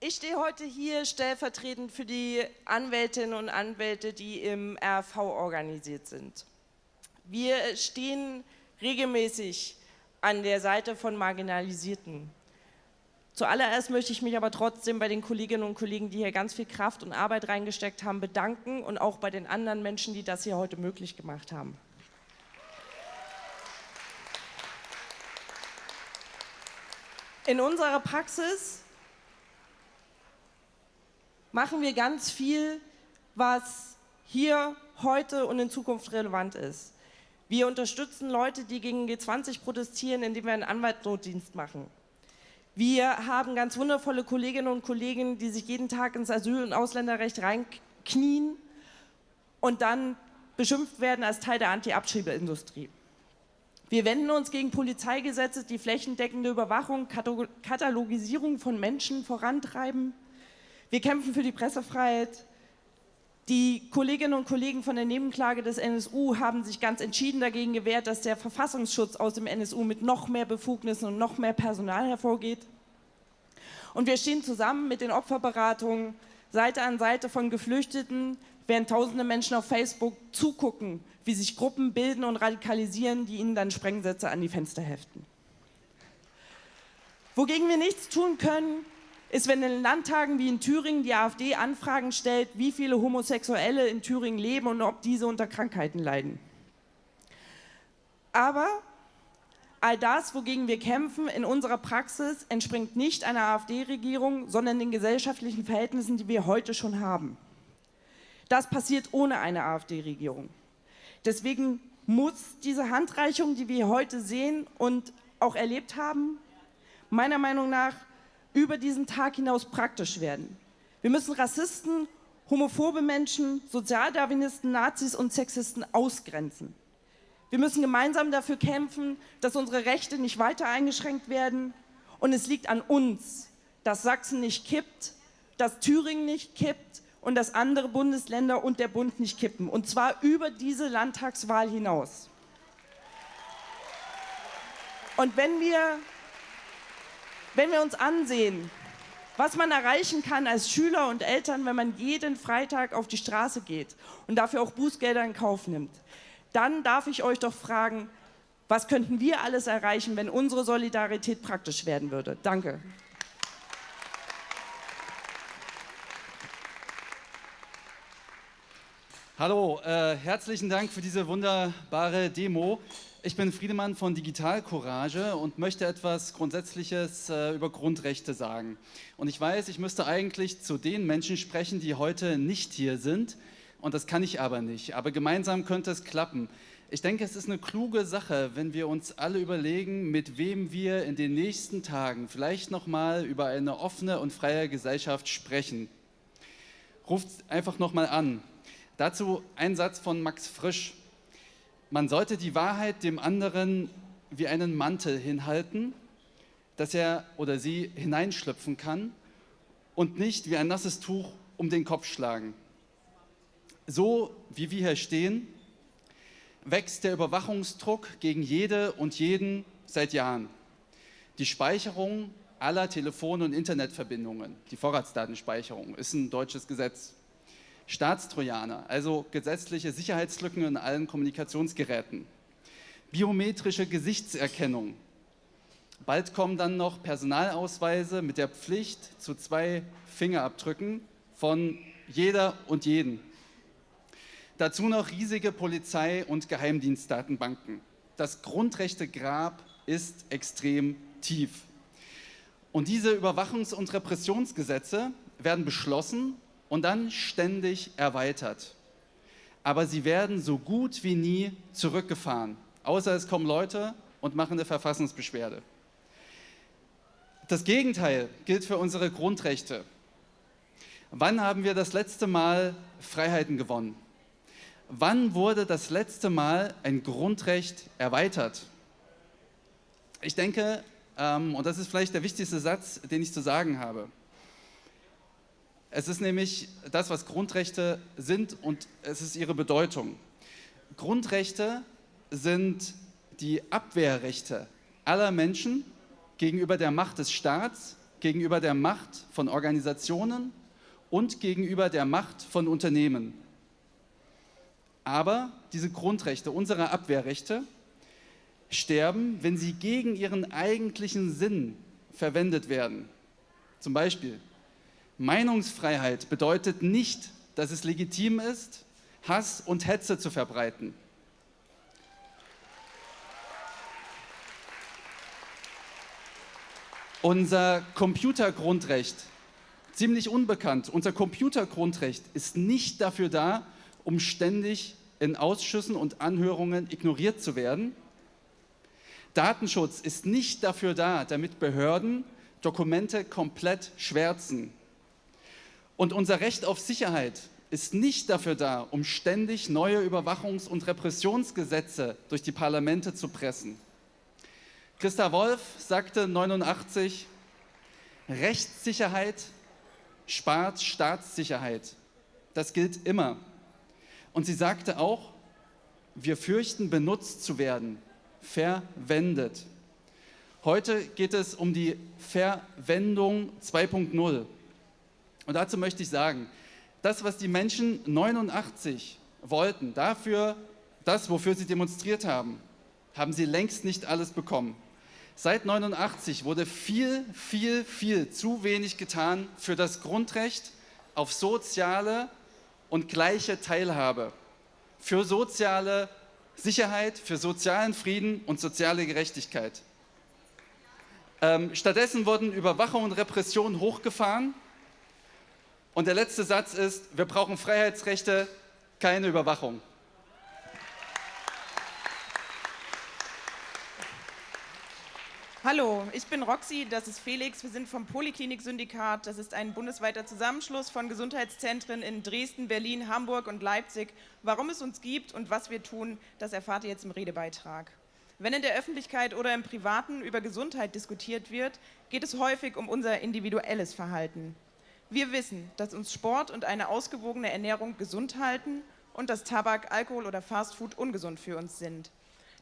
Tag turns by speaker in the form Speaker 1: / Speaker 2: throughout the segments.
Speaker 1: Ich stehe heute hier stellvertretend für die Anwältinnen und Anwälte, die im RV organisiert sind. Wir stehen regelmäßig an der Seite von Marginalisierten. Zuallererst möchte ich mich aber trotzdem bei den Kolleginnen und Kollegen, die hier ganz viel Kraft und Arbeit reingesteckt haben, bedanken und auch bei den anderen Menschen, die das hier heute möglich gemacht haben. In unserer Praxis machen wir ganz viel, was hier, heute und in Zukunft relevant ist. Wir unterstützen Leute, die gegen G20 protestieren, indem wir einen Anwaltsnotdienst machen. Wir haben ganz wundervolle Kolleginnen und Kollegen, die sich jeden Tag ins Asyl- und Ausländerrecht reinknien und dann beschimpft werden als Teil der Anti-Abschiebeindustrie. Wir wenden uns gegen Polizeigesetze, die flächendeckende Überwachung, Katalogisierung von Menschen vorantreiben. Wir kämpfen für die Pressefreiheit. Die Kolleginnen und Kollegen von der Nebenklage des NSU haben sich ganz entschieden dagegen gewehrt, dass der Verfassungsschutz aus dem NSU mit noch mehr Befugnissen und noch mehr Personal hervorgeht. Und wir stehen zusammen mit den Opferberatungen Seite an Seite von Geflüchteten, während tausende Menschen auf Facebook zugucken, wie sich Gruppen bilden und radikalisieren, die ihnen dann Sprengsätze an die Fenster heften. Wogegen wir nichts tun können, ist, wenn in Landtagen wie in Thüringen die AfD Anfragen stellt, wie viele Homosexuelle in Thüringen leben und ob diese unter Krankheiten leiden. Aber all das, wogegen wir kämpfen, in unserer Praxis entspringt nicht einer AfD-Regierung, sondern den gesellschaftlichen Verhältnissen, die wir heute schon haben. Das passiert ohne eine AfD-Regierung. Deswegen muss diese Handreichung, die wir heute sehen und auch erlebt haben, meiner Meinung nach über diesen Tag hinaus praktisch werden. Wir müssen Rassisten, homophobe Menschen, Sozialdarwinisten, Nazis und Sexisten ausgrenzen. Wir müssen gemeinsam dafür kämpfen, dass unsere Rechte nicht weiter eingeschränkt werden. Und es liegt an uns, dass Sachsen nicht kippt, dass Thüringen nicht kippt und dass andere Bundesländer und der Bund nicht kippen. Und zwar über diese Landtagswahl hinaus. Und wenn wir wenn wir uns ansehen, was man erreichen kann als Schüler und Eltern, wenn man jeden Freitag auf die Straße geht und dafür auch Bußgelder in Kauf nimmt, dann darf ich euch doch fragen, was könnten wir alles erreichen, wenn unsere Solidarität praktisch werden würde? Danke.
Speaker 2: Hallo, äh, herzlichen Dank für diese wunderbare Demo. Ich bin Friedemann von Digital Courage und möchte etwas Grundsätzliches äh, über Grundrechte sagen. Und ich weiß, ich müsste eigentlich zu den Menschen sprechen, die heute nicht hier sind. Und das kann ich aber nicht. Aber gemeinsam könnte es klappen. Ich denke, es ist eine kluge Sache, wenn wir uns alle überlegen, mit wem wir in den nächsten Tagen vielleicht nochmal über eine offene und freie Gesellschaft sprechen. Ruft einfach nochmal an. Dazu ein Satz von Max Frisch. Man sollte die Wahrheit dem anderen wie einen Mantel hinhalten, dass er oder sie hineinschlüpfen kann und nicht wie ein nasses Tuch um den Kopf schlagen. So wie wir hier stehen, wächst der Überwachungsdruck gegen jede und jeden seit Jahren. Die Speicherung aller Telefon- und Internetverbindungen, die Vorratsdatenspeicherung, ist ein deutsches Gesetz. Staatstrojaner, also gesetzliche Sicherheitslücken in allen Kommunikationsgeräten. Biometrische Gesichtserkennung. Bald kommen dann noch Personalausweise mit der Pflicht zu zwei Fingerabdrücken von jeder und jeden. Dazu noch riesige Polizei- und Geheimdienstdatenbanken. Das Grundrechtegrab ist extrem tief. Und diese Überwachungs- und Repressionsgesetze werden beschlossen und dann ständig erweitert. Aber sie werden so gut wie nie zurückgefahren, außer es kommen Leute und machen eine Verfassungsbeschwerde. Das Gegenteil gilt für unsere Grundrechte. Wann haben wir das letzte Mal Freiheiten gewonnen? Wann wurde das letzte Mal ein Grundrecht erweitert? Ich denke, ähm, und das ist vielleicht der wichtigste Satz, den ich zu sagen habe, es ist nämlich das, was Grundrechte sind und es ist ihre Bedeutung. Grundrechte sind die Abwehrrechte aller Menschen gegenüber der Macht des Staats gegenüber der Macht von Organisationen und gegenüber der Macht von Unternehmen. Aber diese Grundrechte, unsere Abwehrrechte, sterben, wenn sie gegen ihren eigentlichen Sinn verwendet werden. Zum Beispiel, Meinungsfreiheit bedeutet nicht, dass es legitim ist, Hass und Hetze zu verbreiten. Unser Computergrundrecht, ziemlich unbekannt, unser Computergrundrecht ist nicht dafür da, um ständig in Ausschüssen und Anhörungen ignoriert zu werden. Datenschutz ist nicht dafür da, damit Behörden Dokumente komplett schwärzen. Und unser Recht auf Sicherheit ist nicht dafür da, um ständig neue Überwachungs- und Repressionsgesetze durch die Parlamente zu pressen. Christa Wolf sagte 89, Rechtssicherheit spart Staatssicherheit. Das gilt immer. Und sie sagte auch, wir fürchten, benutzt zu werden, verwendet. Heute geht es um die Verwendung 2.0. Und dazu möchte ich sagen, das, was die Menschen 89 wollten, dafür, das, wofür sie demonstriert haben, haben sie längst nicht alles bekommen. Seit 89 wurde viel, viel, viel zu wenig getan für das Grundrecht auf soziale und gleiche Teilhabe, für soziale Sicherheit, für sozialen Frieden und soziale Gerechtigkeit. Ähm, stattdessen wurden Überwachung und Repression hochgefahren. Und der letzte Satz ist, wir brauchen Freiheitsrechte, keine Überwachung.
Speaker 3: Hallo, ich bin Roxy, das ist Felix, wir sind vom Poliklinik-Syndikat. Das ist ein bundesweiter Zusammenschluss von Gesundheitszentren in Dresden, Berlin, Hamburg und Leipzig. Warum es uns gibt und was wir tun, das erfahrt ihr jetzt im Redebeitrag. Wenn in der Öffentlichkeit oder im Privaten über Gesundheit diskutiert wird, geht es häufig um unser individuelles Verhalten. Wir wissen, dass uns Sport und eine ausgewogene Ernährung gesund halten und dass Tabak, Alkohol oder Fastfood ungesund für uns sind.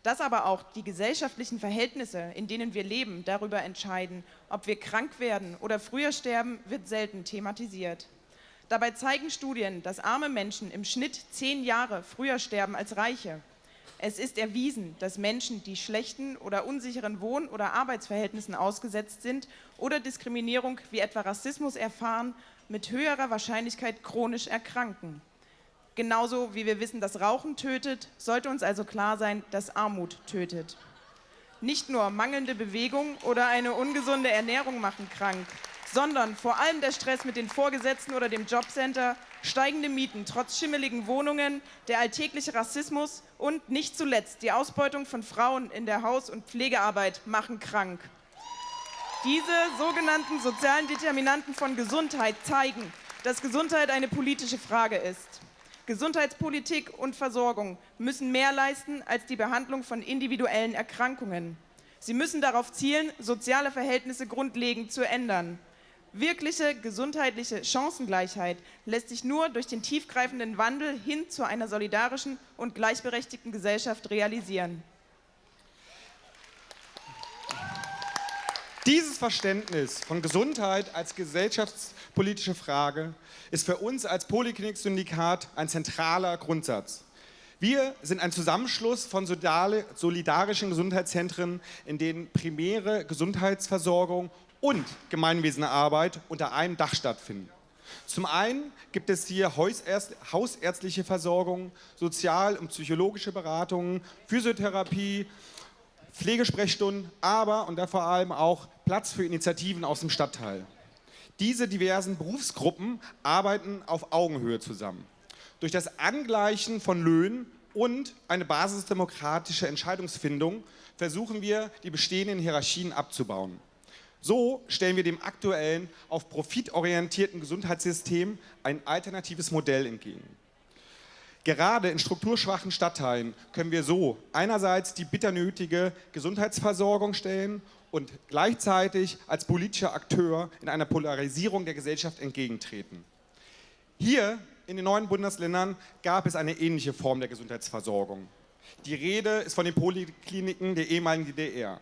Speaker 3: Dass aber auch die gesellschaftlichen Verhältnisse, in denen wir leben, darüber entscheiden, ob wir krank werden oder früher sterben, wird selten thematisiert. Dabei zeigen Studien, dass arme Menschen im Schnitt zehn Jahre früher sterben als Reiche. Es ist erwiesen, dass Menschen, die schlechten oder unsicheren Wohn- oder Arbeitsverhältnissen ausgesetzt sind oder Diskriminierung wie etwa Rassismus erfahren, mit höherer Wahrscheinlichkeit chronisch erkranken. Genauso wie wir wissen, dass Rauchen tötet, sollte uns also klar sein, dass Armut tötet. Nicht nur mangelnde Bewegung oder eine ungesunde Ernährung machen krank, sondern vor allem der Stress mit den Vorgesetzten oder dem Jobcenter, steigende Mieten trotz schimmeligen Wohnungen, der alltägliche Rassismus und nicht zuletzt die Ausbeutung von Frauen in der Haus- und Pflegearbeit machen krank. Diese sogenannten sozialen Determinanten von Gesundheit zeigen, dass Gesundheit eine politische Frage ist. Gesundheitspolitik und Versorgung müssen mehr leisten als die Behandlung von individuellen Erkrankungen. Sie müssen darauf zielen, soziale Verhältnisse grundlegend zu ändern. Wirkliche gesundheitliche Chancengleichheit lässt sich nur durch den tiefgreifenden Wandel hin zu einer solidarischen und gleichberechtigten Gesellschaft realisieren.
Speaker 4: Dieses Verständnis von Gesundheit als gesellschaftspolitische Frage ist für uns als Poliklinik-Syndikat ein zentraler Grundsatz. Wir sind ein Zusammenschluss von solidarischen Gesundheitszentren, in denen primäre Gesundheitsversorgung und Gemeinwesenarbeit unter einem Dach stattfinden. Zum einen gibt es hier hausärztliche Versorgung, sozial- und psychologische Beratungen, Physiotherapie, Pflegesprechstunden, aber und da vor allem auch Platz für Initiativen aus dem Stadtteil. Diese diversen Berufsgruppen arbeiten auf Augenhöhe zusammen. Durch das Angleichen von Löhnen und eine basisdemokratische Entscheidungsfindung versuchen wir, die bestehenden Hierarchien abzubauen. So stellen wir dem aktuellen, auf Profit orientierten Gesundheitssystem ein alternatives Modell entgegen. Gerade in strukturschwachen Stadtteilen können wir so einerseits die bitter nötige Gesundheitsversorgung stellen und gleichzeitig als politischer Akteur in einer Polarisierung der Gesellschaft entgegentreten. Hier in den neuen Bundesländern gab es eine ähnliche Form der Gesundheitsversorgung. Die Rede ist von den Polikliniken der ehemaligen DDR.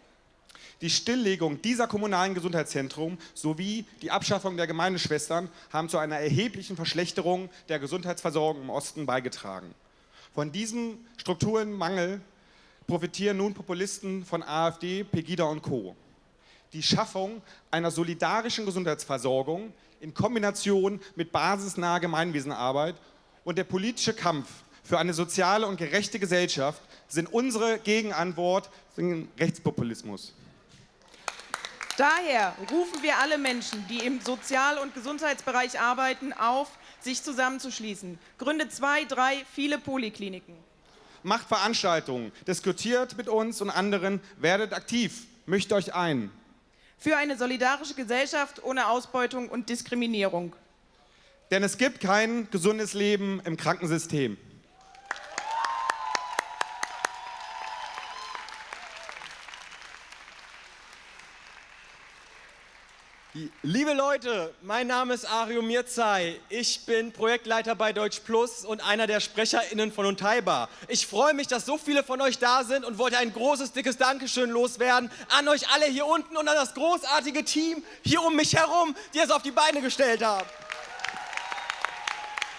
Speaker 4: Die Stilllegung dieser kommunalen Gesundheitszentren sowie die Abschaffung der Gemeindeschwestern haben zu einer erheblichen Verschlechterung der Gesundheitsversorgung im Osten beigetragen. Von diesem Strukturenmangel profitieren nun Populisten von AfD, Pegida und Co. Die Schaffung einer solidarischen Gesundheitsversorgung in Kombination mit basisnaher Gemeinwesenarbeit und der politische Kampf für eine soziale und gerechte Gesellschaft sind unsere Gegenantwort gegen Rechtspopulismus.
Speaker 3: Daher rufen wir alle Menschen, die im Sozial- und Gesundheitsbereich arbeiten, auf, sich zusammenzuschließen. Gründe zwei, drei, viele Polikliniken.
Speaker 4: Macht Veranstaltungen, diskutiert mit uns und anderen, werdet aktiv, mischt euch ein.
Speaker 3: Für eine solidarische Gesellschaft ohne Ausbeutung und Diskriminierung.
Speaker 4: Denn es gibt kein gesundes Leben im Krankensystem.
Speaker 5: Liebe Leute, mein Name ist Ario Mirzai. Ich bin Projektleiter bei Deutsch Plus und einer der SprecherInnen von Untaiba. Ich freue mich, dass so viele von euch da sind und wollte ein großes, dickes Dankeschön loswerden an euch alle hier unten und an das großartige Team hier um mich herum, die es auf die Beine gestellt haben.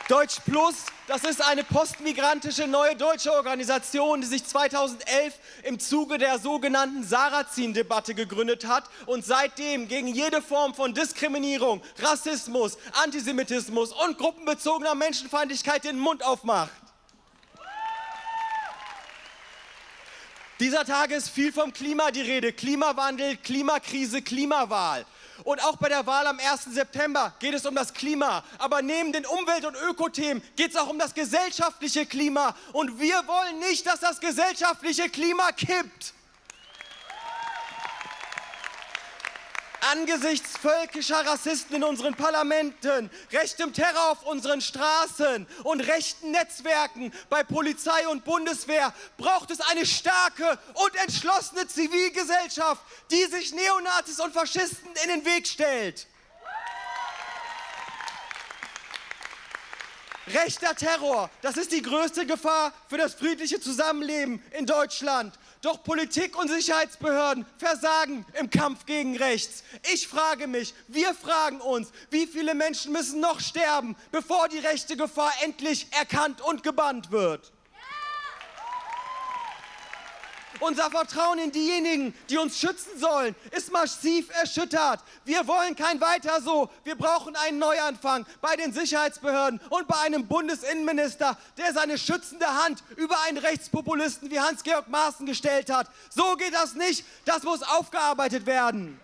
Speaker 5: Deutsch Plus, das ist eine postmigrantische neue deutsche Organisation, die sich 2011 im Zuge der sogenannten Sarrazin-Debatte gegründet hat und seitdem gegen jede Form von Diskriminierung, Rassismus, Antisemitismus und gruppenbezogener Menschenfeindlichkeit den Mund aufmacht. Dieser Tage ist viel vom Klima die Rede. Klimawandel, Klimakrise, Klimawahl. Und auch bei der Wahl am 1. September geht es um das Klima. Aber neben den Umwelt- und Ökothemen geht es auch um das gesellschaftliche Klima. Und wir wollen nicht, dass das gesellschaftliche Klima kippt. Angesichts völkischer Rassisten in unseren Parlamenten, rechtem Terror auf unseren Straßen und rechten Netzwerken bei Polizei und Bundeswehr braucht es eine starke und entschlossene Zivilgesellschaft, die sich Neonazis und Faschisten in den Weg stellt. Rechter Terror, das ist die größte Gefahr für das friedliche Zusammenleben in Deutschland. Doch Politik und Sicherheitsbehörden versagen im Kampf gegen rechts. Ich frage mich, wir fragen uns, wie viele Menschen müssen noch sterben, bevor die rechte Gefahr endlich erkannt und gebannt wird? Unser Vertrauen in diejenigen, die uns schützen sollen, ist massiv erschüttert. Wir wollen kein Weiter so. Wir brauchen einen Neuanfang bei den Sicherheitsbehörden und bei einem Bundesinnenminister, der seine schützende Hand über einen Rechtspopulisten wie Hans-Georg Maaßen gestellt hat. So geht das nicht. Das muss aufgearbeitet werden.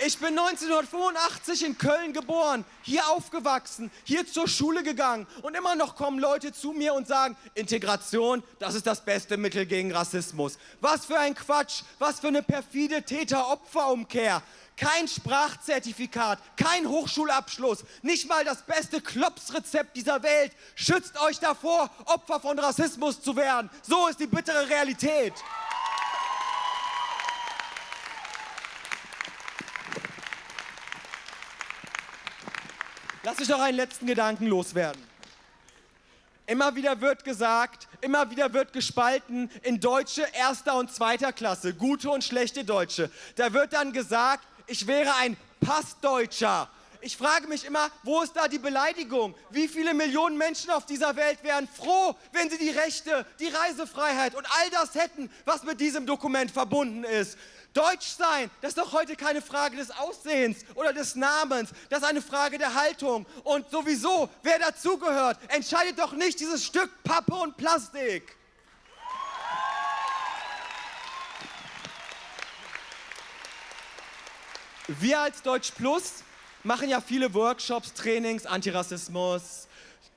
Speaker 5: Ich bin 1985 in Köln geboren, hier aufgewachsen, hier zur Schule gegangen und immer noch kommen Leute zu mir und sagen, Integration, das ist das beste Mittel gegen Rassismus. Was für ein Quatsch, was für eine perfide Täter-Opfer-Umkehr. Kein Sprachzertifikat, kein Hochschulabschluss, nicht mal das beste Klopsrezept dieser Welt schützt euch davor, Opfer von Rassismus zu werden. So ist die bittere Realität. Lass mich noch einen letzten Gedanken loswerden. Immer wieder wird gesagt, immer wieder wird gespalten in Deutsche erster und zweiter Klasse, gute und schlechte Deutsche. Da wird dann gesagt, ich wäre ein Passdeutscher. Ich frage mich immer, wo ist da die Beleidigung? Wie viele Millionen Menschen auf dieser Welt wären froh, wenn sie die Rechte, die Reisefreiheit und all das hätten, was mit diesem Dokument verbunden ist? Deutsch sein, das ist doch heute keine Frage des Aussehens oder des Namens, das ist eine Frage der Haltung. Und sowieso, wer dazugehört, entscheidet doch nicht dieses Stück Pappe und Plastik. Wir als Deutsch Plus machen ja viele Workshops, Trainings, Antirassismus,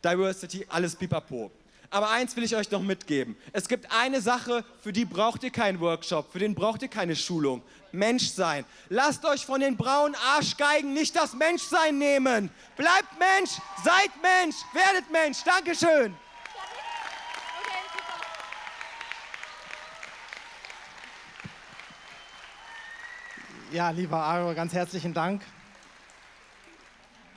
Speaker 5: Diversity, alles pipapo. Aber eins will ich euch noch mitgeben. Es gibt eine Sache, für die braucht ihr keinen Workshop, für den braucht ihr keine Schulung. Menschsein. Lasst euch von den braunen Arschgeigen nicht das Menschsein nehmen. Bleibt Mensch, seid Mensch, werdet Mensch. Dankeschön.
Speaker 6: Ja, lieber Aro, ganz herzlichen Dank.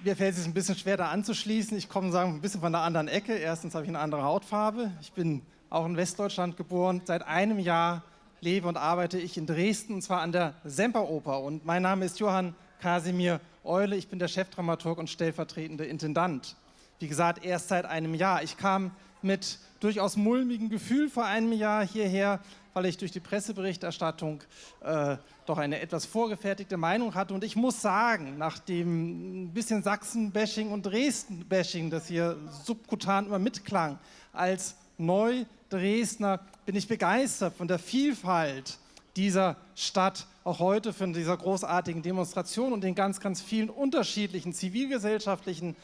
Speaker 6: Mir fällt es ein bisschen schwer, da anzuschließen. Ich komme sagen, ein bisschen von der anderen Ecke. Erstens habe ich eine andere Hautfarbe. Ich bin auch in Westdeutschland geboren. Seit einem Jahr lebe und arbeite ich in Dresden, und zwar an der Semperoper. Und mein Name ist Johann Kasimir Eule, ich bin der Chefdramaturg und stellvertretende Intendant. Wie gesagt, erst seit einem Jahr. Ich kam mit durchaus mulmigem Gefühl vor einem Jahr hierher, weil ich durch die Presseberichterstattung äh, doch eine etwas vorgefertigte Meinung hatte. Und ich muss sagen, nach dem bisschen Sachsen-Bashing und Dresden-Bashing, das hier subkutan immer mitklang, als Neu-Dresdner bin ich begeistert von der Vielfalt dieser Stadt, auch heute von dieser großartigen Demonstration und den ganz, ganz vielen unterschiedlichen zivilgesellschaftlichen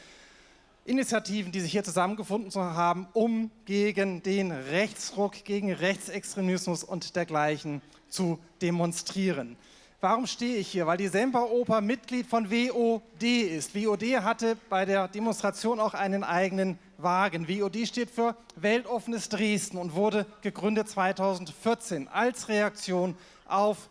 Speaker 6: Initiativen, die sich hier zusammengefunden haben, um gegen den Rechtsruck, gegen Rechtsextremismus und dergleichen zu demonstrieren. Warum stehe ich hier? Weil die Semperoper Mitglied von WOD ist. WOD hatte bei der Demonstration auch einen eigenen Wagen. WOD steht für Weltoffenes Dresden und wurde gegründet 2014 als Reaktion auf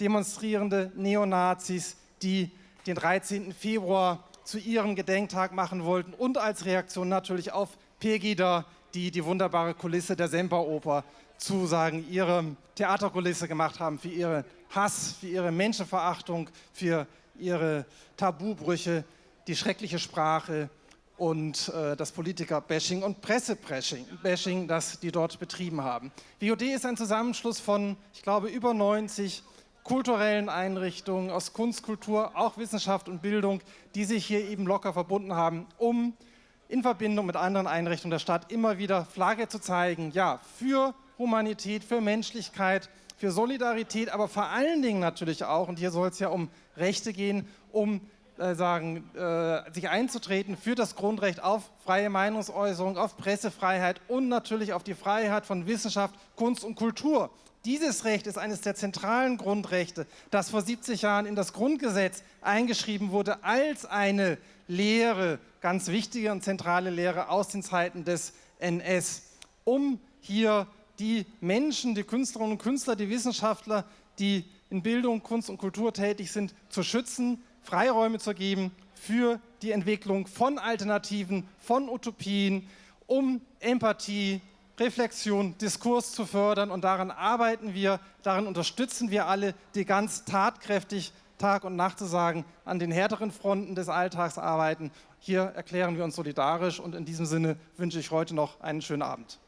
Speaker 6: demonstrierende Neonazis, die den 13. Februar zu ihrem Gedenktag machen wollten und als Reaktion natürlich auf Pegida, die die wunderbare Kulisse der Semperoper zu sagen, ihre Theaterkulisse gemacht haben für ihren Hass, für ihre Menschenverachtung, für ihre Tabubrüche, die schreckliche Sprache und äh, das Politiker-Bashing und Presse-Bashing, das die dort betrieben haben. WOD ist ein Zusammenschluss von, ich glaube, über 90 kulturellen Einrichtungen, aus Kunst, Kultur, auch Wissenschaft und Bildung, die sich hier eben locker verbunden haben, um in Verbindung mit anderen Einrichtungen der Stadt immer wieder Flagge zu zeigen, ja, für Humanität, für Menschlichkeit, für Solidarität, aber vor allen Dingen natürlich auch, und hier soll es ja um Rechte gehen, um äh, sagen, äh, sich einzutreten für das Grundrecht auf freie Meinungsäußerung, auf Pressefreiheit und natürlich auf die Freiheit von Wissenschaft, Kunst und Kultur. Dieses Recht ist eines der zentralen Grundrechte, das vor 70 Jahren in das Grundgesetz eingeschrieben wurde als eine Lehre, ganz wichtige und zentrale Lehre aus den Zeiten des NS, um hier die Menschen, die Künstlerinnen und Künstler, die Wissenschaftler, die in Bildung, Kunst und Kultur tätig sind, zu schützen, Freiräume zu geben für die Entwicklung von Alternativen, von Utopien, um Empathie, Reflexion, Diskurs zu fördern und daran arbeiten wir, daran unterstützen wir alle, die ganz tatkräftig Tag und Nacht zu sagen, an den härteren Fronten des Alltags arbeiten. Hier erklären wir uns solidarisch und in diesem Sinne wünsche ich heute noch einen schönen Abend.